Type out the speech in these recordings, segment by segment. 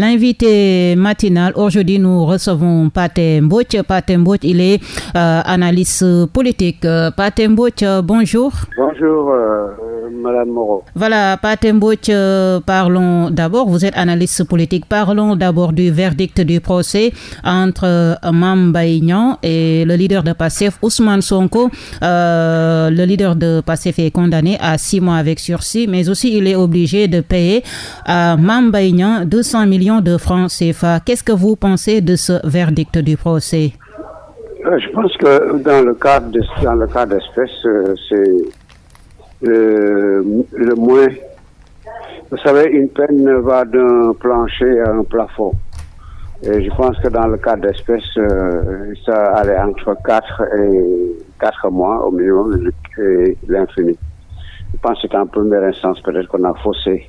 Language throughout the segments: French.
L'invité matinal, aujourd'hui nous recevons Paté Mbouch. Paté Mbouch, il est euh, analyste politique. Euh, Paté Mbouch, bonjour. Bonjour. Euh, Madame Moreau. Voilà, Patembouch, euh, parlons d'abord, vous êtes analyste politique, parlons d'abord du verdict du procès entre euh, Mambaïnian et le leader de PASSEF, Ousmane Sonko. Euh, le leader de PASSEF est condamné à six mois avec sursis, mais aussi il est obligé de payer à Mambaïnian 200 millions de francs CFA. Qu'est-ce que vous pensez de ce verdict du procès? Je pense que dans le cadre dans le cas d'espèce, c'est le, le moins. Vous savez, une peine va d'un plancher à un plafond. Et je pense que dans le cas d'espèce, euh, ça allait entre 4 et 4 mois au minimum et l'infini. Je pense que c'est en première instance peut-être qu'on a faussé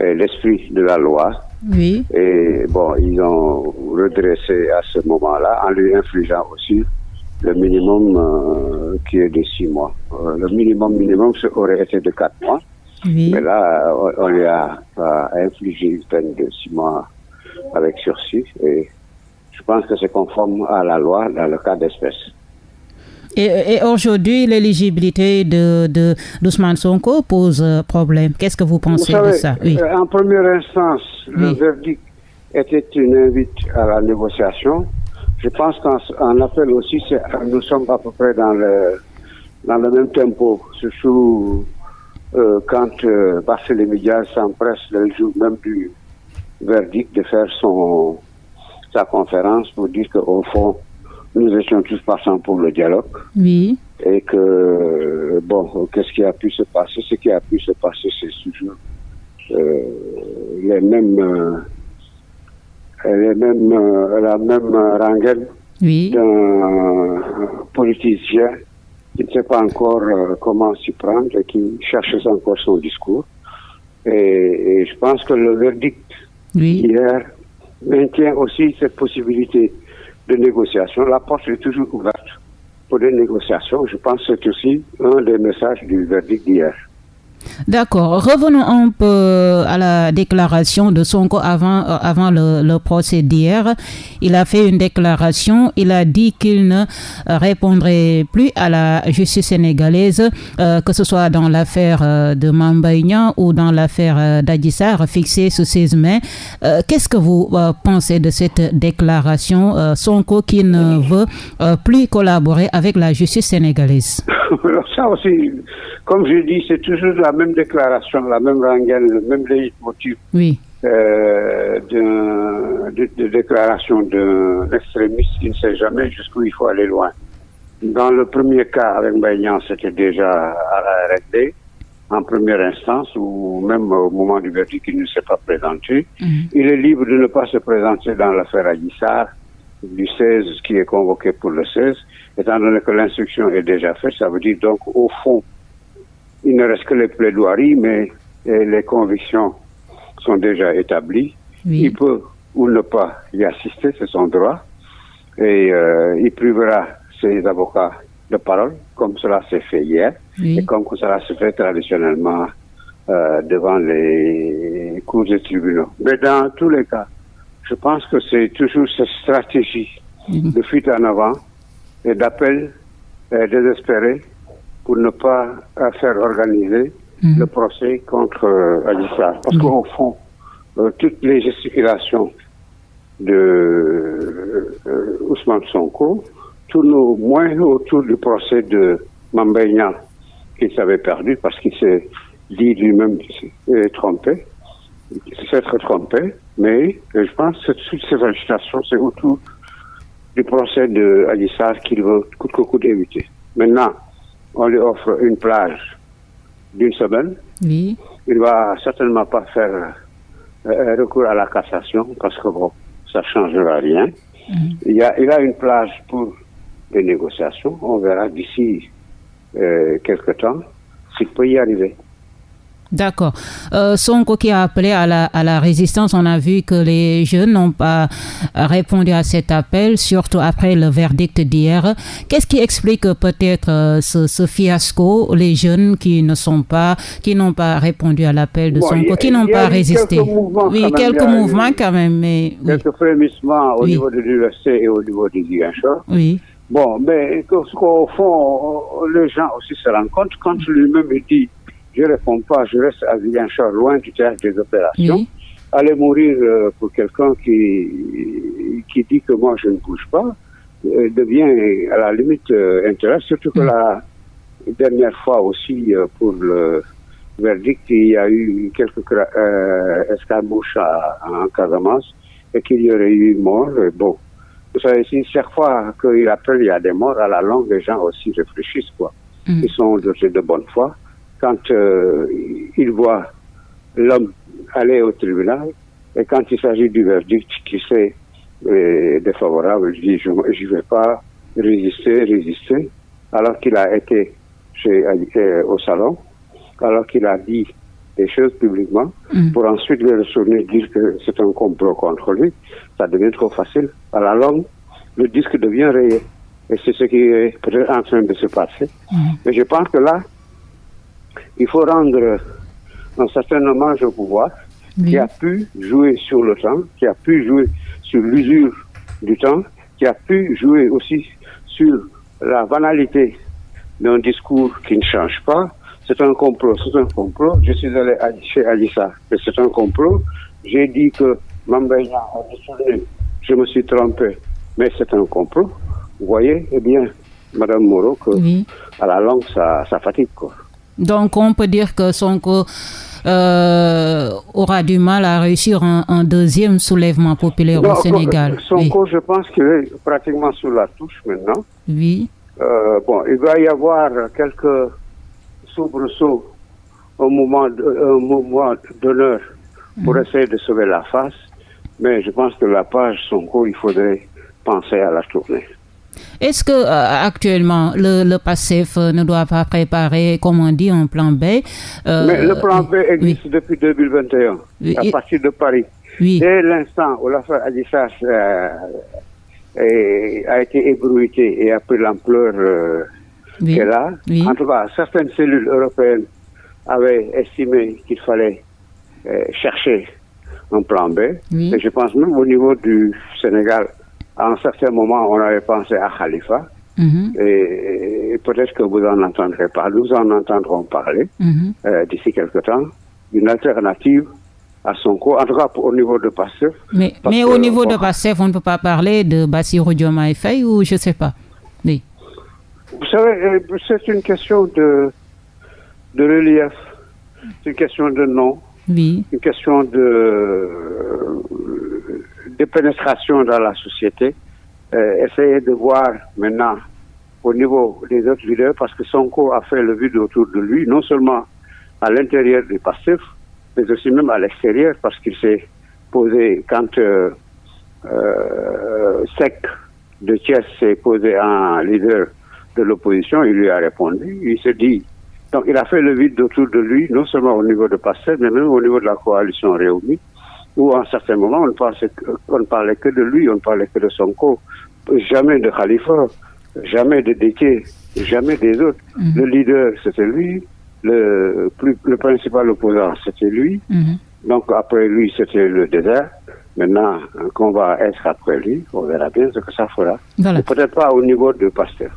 euh, l'esprit de la loi. Oui. Et bon, ils ont redressé à ce moment-là en lui infligeant aussi le minimum euh, qui est de six mois. Euh, le minimum minimum aurait été de quatre mois. Mais là, on, lui a, infligé une peine de six mois avec sursis. Et je pense que c'est conforme à la loi dans le cas d'espèce. Et, aujourd'hui, l'éligibilité de, de d'Ousmane Sonko pose euh, problème. Qu'est-ce que vous pensez de ça? Oui. En première instance, le verdict était une invite à la négociation. Je pense qu'en appel aussi, nous sommes à peu près dans le, dans le même tempo, surtout euh, quand euh, Barthélémy Diaz s'empresse le jour même du verdict de faire son, sa conférence pour dire qu'au fond, nous étions tous passants pour le dialogue. Oui. Et que, bon, qu'est-ce qui a pu se passer? Ce qui a pu se passer, c'est toujours euh, les mêmes euh, elle est même euh, la même rengaine d'un politicien qui ne sait pas encore euh, comment s'y prendre et qui cherche encore son discours. Et, je pense que le verdict hier maintient aussi cette possibilité de négociation. La porte est toujours ouverte pour des négociations. Je pense que c'est aussi un des messages du verdict d'hier. D'accord. Revenons un peu à la déclaration de Sonko avant, euh, avant le, procès d'hier. Il a fait une déclaration. Il a dit qu'il ne euh, répondrait plus à la justice sénégalaise, euh, que ce soit dans l'affaire de Mambaïnian ou dans l'affaire d'Adissar, fixée ce 16 mai. Qu'est-ce que vous pensez de cette déclaration Sonko qui ne veut plus collaborer avec la justice sénégalaise? Ça aussi, comme je dis, c'est toujours la même déclaration, la même rengaine, le même leitmotiv oui. euh, de, de, déclaration d'un extrémiste qui ne sait jamais jusqu'où il faut aller loin. Dans le premier cas avec Mbaignan, c'était déjà à la RD, en première instance, ou même au moment du verdict, il ne s'est pas présenté. Mhm. Il est libre de ne pas se présenter dans l'affaire Aguissard du 16 qui est convoqué pour le 16, étant donné que l'instruction est déjà faite, ça veut dire donc au fond, il ne reste que les plaidoiries, mais les convictions sont déjà établies. Il peut ou ne pas y assister, c'est son droit. Et euh, il privera ses avocats de parole, comme cela s'est fait hier, et comme cela se fait traditionnellement euh, devant les cours de tribunaux. Mais dans tous les cas, je pense que c'est toujours cette stratégie de fuite en avant et d'appel euh, désespéré pour ne pas euh, faire organiser mhm. le procès contre euh, Parce qu'au fond, euh, toutes les gesticulations de euh, Ousmane Sonko tournent au moins autour du procès de Mambeignan, qu'il s'avait perdu parce qu'il s'est dit lui-même trompé, qu'il s'est trompé, mais je pense que toutes ces agitations, c'est autour du procès de Adissar qu'il veut coûte que coûte éviter. Maintenant, on lui offre une plage d'une semaine. Oui. Il va certainement pas faire euh, recours à la cassation parce que bon, ça changera rien. Mm. Il, y a, il a une plage pour des négociations. On verra d'ici euh, quelque temps s'il peut y arriver. D'accord. Euh, Sonko qui a appelé à la, à la résistance, on a vu que les jeunes n'ont pas répondu à cet appel, surtout après le verdict d'hier. Qu'est-ce qui explique peut-être euh, ce, fiasco, les jeunes qui ne sont pas, qui n'ont pas répondu à l'appel de Sonko, qui n'ont pas résisté? Oui, quelques mouvements quand même, mais quelques frémissements au niveau de l'université et au niveau du Guinchard. Oui. Bon, mais qu'au fond, les gens aussi se rendent compte quand lui-même dit je ne réponds pas, je reste à Villanchard, loin du théâtre des opérations. Aller mourir euh, pour quelqu'un qui, qui dit que moi je ne bouge pas euh, devient à la limite euh, intéressant, surtout que la dernière fois aussi pour le verdict, il y a eu quelques escarmouches en Casamance et qu'il y aurait eu mort. Bon, vous savez, si chaque fois qu'il appelle, il y a des morts, à la longue, les gens aussi réfléchissent, quoi. Mm. Ils sont de, de bonne foi quand euh, il voit l'homme aller au tribunal et quand il s'agit du verdict qui c'est euh, défavorable, il dit je ne vais pas résister, résister, alors qu'il a été chez, euh, au salon, alors qu'il a dit des choses publiquement, mm. pour ensuite le retourner dire que c'est un complot contre lui, ça devient trop facile. À la longue, le disque devient rayé. Et c'est ce qui est en train de se passer. Mm. Mais je pense que là, il faut rendre un certain hommage au pouvoir qui a pu jouer sur le temps, qui a pu jouer sur l'usure du temps, qui a pu jouer aussi sur la banalité d'un discours qui ne change pas. C'est un complot, c'est un complot. Je suis allé chez Alissa, mais c'est un complot. J'ai dit que Mambaïna a décidé, je me suis trompé, mais c'est un complot. Vous voyez, eh bien, Madame Moreau, que à la langue, ça, ça fatigue, quoi. Donc on peut dire que Sonko euh, aura du mal à réussir un, deuxième soulèvement populaire au Sénégal. Sonko, je pense qu'il est pratiquement sous la touche maintenant. Oui. Euh, bon, il va y avoir quelques soubresauts au moment, moment d'honneur pour mhm. essayer de sauver la face. Mais je pense que la page Sonko, il faudrait penser à la tourner. Est-ce que euh, actuellement le, le PASSEF ne doit pas préparer, comme on dit, un plan B euh, Mais le plan B existe depuis 2021, à partir de Paris. Dès l'instant où l'affaire Adissas euh, a été ébruitée et a pris l'ampleur qu'elle a, en tout cas, certaines cellules européennes avaient estimé qu'il fallait chercher un plan B. Et je pense même au niveau du Sénégal, à un certain moment, on avait pensé à Khalifa. Mhm. Et, peut-être que vous en entendrez pas. Nous en entendrons parler mhm. euh, d'ici quelque temps. Une alternative à son cours, en tout cas au niveau de Passef. Mais, mais au niveau de Passef, on ne peut pas parler de Bassirou Diomaye Faye ou je ne sais pas. Oui. Vous savez, euh, c'est une question de, de relief, c'est une question de nom, une question de de pénétration dans la société. Euh, essayer de voir maintenant au niveau des autres leaders, parce que Sonko a fait le vide autour de lui, non seulement à l'intérieur du passif, mais aussi même à l'extérieur, parce qu'il s'est posé, quand euh, euh, Sec de Thiès s'est posé en leader de l'opposition, il lui a répondu, il s'est dit, donc il a fait le vide autour de lui, non seulement au niveau de Passif, mais même au niveau de la coalition réunie où à un certain moment, on, pensait ne parlait que de lui, on ne parlait que de son corps, jamais de Khalifa, jamais de Détier, jamais des autres. Mhm. Le leader, c'était lui, le, plus, le principal opposant, c'était lui. Mhm. Donc après lui, c'était le désert. Maintenant qu'on va être après lui, on verra bien ce que ça fera. Peut-être pas au niveau de Pasteur.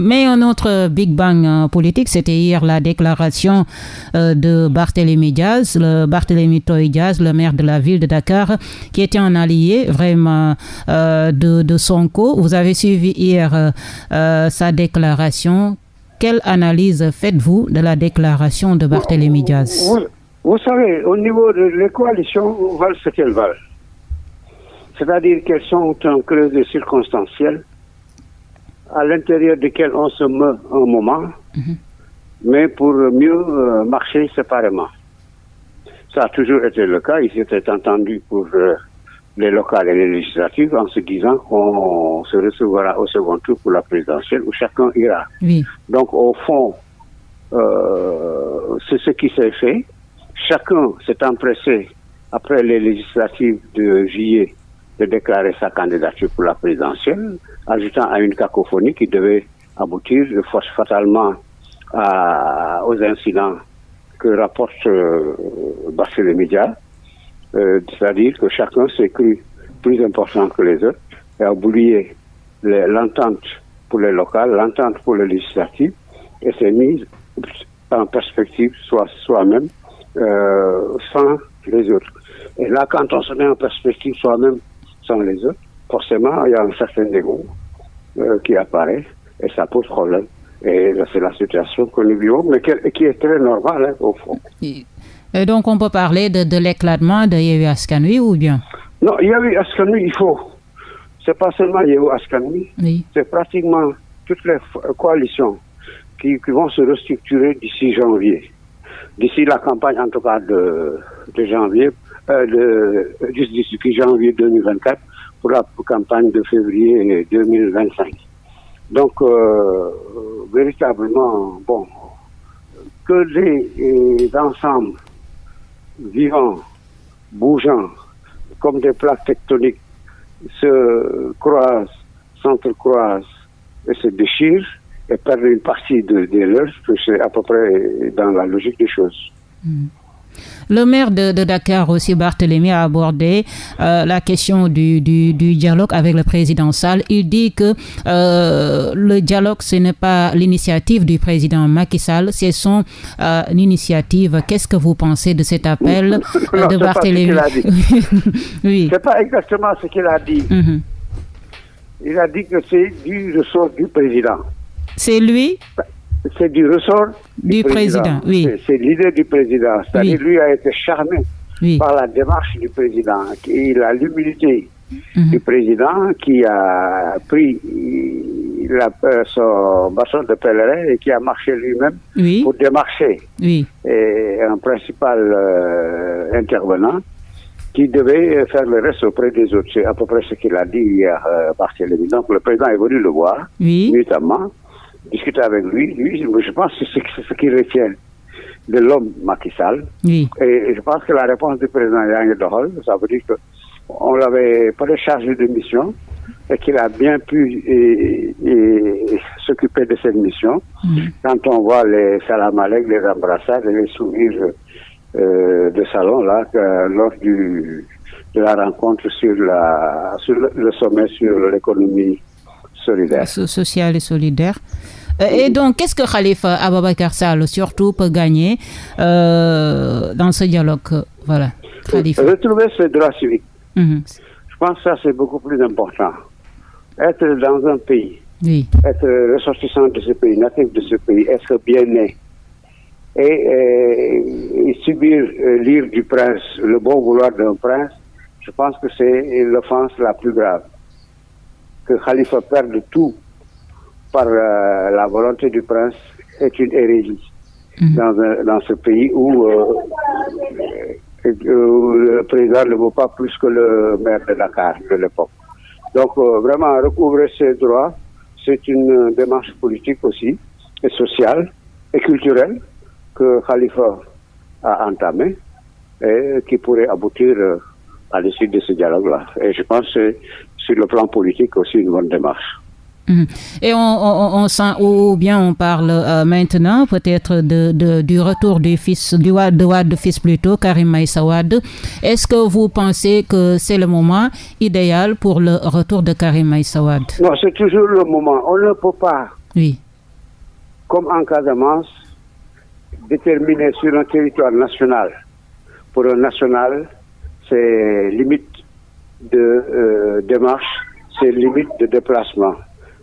Mais un autre Big Bang euh, politique, c'était hier la déclaration euh, de Barthélémy Diaz, le Barthélémy Toy Diaz, le maire de la ville de Dakar, qui était un allié vraiment euh, de, de Sonko. Vous avez suivi hier sa déclaration. Quelle analyse faites-vous de la déclaration de Barthélémy Diaz? Vous, savez, au niveau de les coalitions, valent ce qu'elles valent. C'est-à-dire qu'elles sont un creux circonstanciel à l'intérieur duquel on se met un moment, mhm. mais pour mieux euh, marcher séparément. Ça a toujours été le cas. Ils étaient entendus pour euh, les locales et les législatives en se disant qu'on se recevra au second tour pour la présidentielle où chacun ira. Donc au fond, euh, c'est ce qui s'est fait. chacun s'est empressé, après les législatives de juillet, de déclarer sa candidature pour la présidentielle, ajoutant à une cacophonie qui devait aboutir fatalement à, aux incidents que rapporte euh, les médias, euh, c'est-à-dire que chacun s'est cru plus important que les autres et a oublié l'entente pour les locales, l'entente pour les législatives et s'est mise en perspective soi-même euh, sans les autres. Et là, quand on se met en perspective soi-même sans les autres, forcément, il y a un certain dégoût euh, qui apparaît et ça pose problème. Et c'est la situation que nous vivons, mais qui, est très normale hein, au fond. Et donc on peut parler de, de l'éclatement de Yehu Askanui ou bien? Non, Yehu Askanui, il faut. C'est pas seulement Yehu Askanui, oui. c'est pratiquement toutes les coalitions qui, vont se restructurer d'ici janvier. D'ici la campagne, en tout cas, de, de janvier, euh, de, d'ici janvier 2024 pour la campagne de février 2025. Donc, euh, véritablement, bon, que les, ensembles vivants, bougeants, comme des plaques tectoniques, se croisent, s'entrecroisent et se déchirent et perdent une partie de, de leurs, c'est à peu près dans la logique des choses. Hmm. Le maire de, Dakar aussi, Barthélémy, a abordé euh, la question du, dialogue avec le président Sall. Il dit que euh, le dialogue, ce n'est pas l'initiative du président Macky Sall, c'est son euh, initiative. Qu'est-ce que vous pensez de cet appel de Barthélémy? Oui. C'est pas exactement ce qu'il a dit. Mhm. Il a dit que c'est du ressort du président. C'est lui? C'est du ressort du, président. oui. C'est l'idée du président. C'est-à-dire, lui a été charmé par la démarche du président. Il a l'humilité mhm. du président qui a pris la, euh, son bâton de pèlerin et qui a marché lui-même pour démarcher. Oui. Et un principal euh, intervenant qui devait faire le reste auprès des autres. C'est à peu près ce qu'il a dit hier, euh, Barthélémy. Donc le président est venu le voir, notamment discuter avec lui, lui, je pense que c'est ce qui retient de l'homme Macky Sall. Et je pense que la réponse du président Yang Dohol, ça veut dire qu'on l'avait pas chargé de mission et qu'il a bien pu s'occuper de cette mission. Quand on voit les salamalek, les embrassades et les sourires euh, de salon là, lors du, de la rencontre sur, la, sur le, sommet sur l'économie solidaire. Sociale et solidaire. Euh, et donc, qu'est-ce que Khalifa Ababakar Sall, surtout, peut gagner euh, dans ce dialogue? Voilà, Khalifa. Retrouver ses droits civiques. Mhm. Je pense que ça, c'est beaucoup plus important. Être dans un pays, être ressortissant de ce pays, natif de ce pays, être bien né, et, subir euh, l'ire du prince, le bon vouloir d'un prince, je pense que c'est l'offense la plus grave. Que Khalifa perde tout par euh, la volonté du prince est une hérésie mhm. dans, dans, ce pays où, euh, euh, le président ne vaut pas plus que le maire de Dakar de l'époque. Donc vraiment recouvrer ses droits, c'est une démarche politique aussi, et sociale et culturelle que Khalifa a entamée et qui pourrait aboutir à l'issue de ce dialogue-là. Et je pense que sur le plan politique aussi une bonne démarche. Mhm. Et on, sent, ou bien on parle euh, maintenant peut-être de, du retour du fils, du de Wad fils plutôt, Karim Maïsawad. Est-ce que vous pensez que c'est le moment idéal pour le retour de Karim Maïsawad Non, c'est toujours le moment. On ne peut pas, oui. comme en Casamance, déterminer sur un territoire national. Pour un national, c'est limite de euh, démarche, c'est limite de déplacement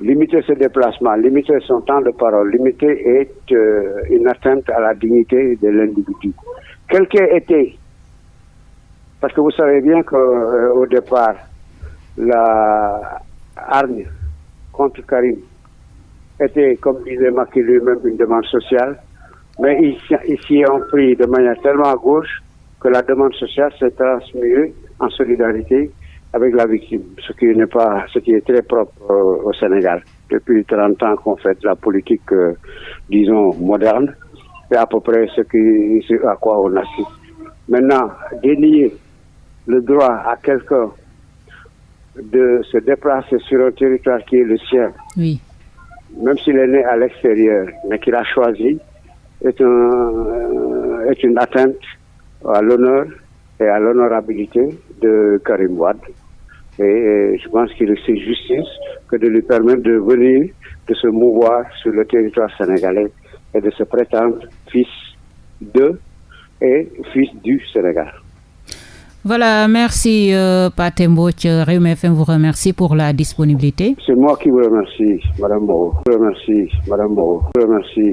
limiter ses déplacements, limiter son temps de parole, limiter est euh, une atteinte à la dignité de l'individu. Quel qu'ait été, parce que vous savez bien qu'au euh, départ, la contre Karim était, comme disait Maki lui-même, une demande sociale, mais ici, on pris de manière tellement à gauche que la demande sociale s'est transmise en solidarité avec la victime, ce qui n'est pas, ce qui est très propre au Sénégal. Depuis 30 ans qu'on fait de la politique, euh, disons, moderne, c'est à peu près ce, qui, à quoi on assiste. Maintenant, dénier le droit à quelqu'un de se déplacer sur un territoire qui est le sien, oui. même s'il est né à l'extérieur, mais qu'il a choisi, est, un, est une atteinte à l'honneur et à l'honorabilité de Karim Wad. Et, je pense qu'il est justice que de lui permettre de venir, de se mouvoir sur le territoire sénégalais et de se prétendre fils de et fils du Sénégal. Voilà, merci euh, Patemboch. FM vous remercie pour la disponibilité. C'est moi qui vous remercie, Madame Moreau. Je vous remercie, Madame Moreau. Je vous remercie.